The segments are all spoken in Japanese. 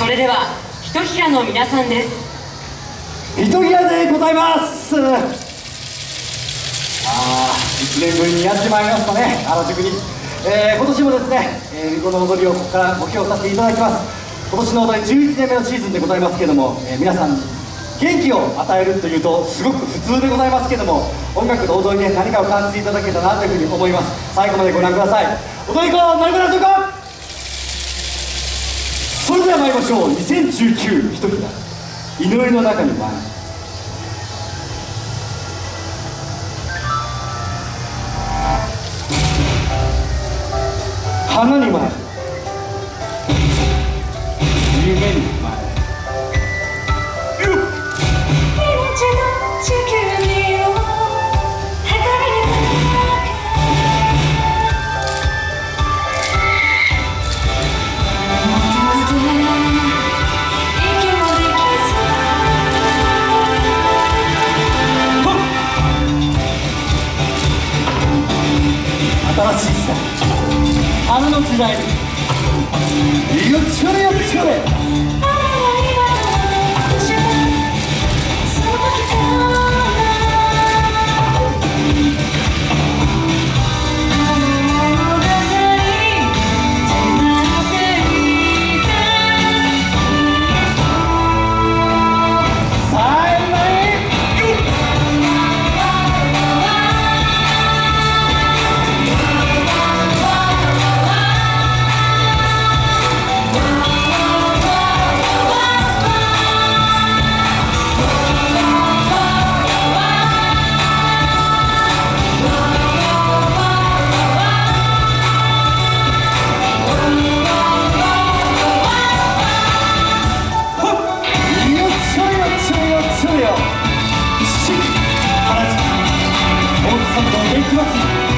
それではひとひらの皆さんです。ひとひらでございます。ああ1年ぶりにやってまいりましたね。原宿に、えー、今年もですね、えー、この踊りをここからご披露させていただきます。今年の踊り11年目のシーズンでございますけども、えー、皆さん元気を与えるというとすごく普通でございますけども音楽と踊りで何かを感じていただけたらなというふうに思います。最後までご覧ください。踊り子なりましょう！かそれでは参りましょう。2019一札祈りの中に舞花に舞夢に。新花の時代よっちょれよっちょれ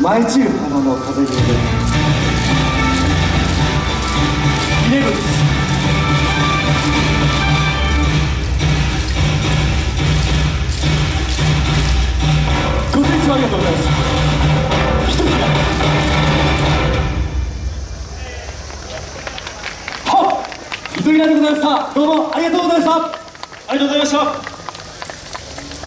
舞い散る花の風に埋もれイレブンスご清聴ありがとうございます。一つはっ糸井でございました。どうもありがとうございました。ありがとうございました。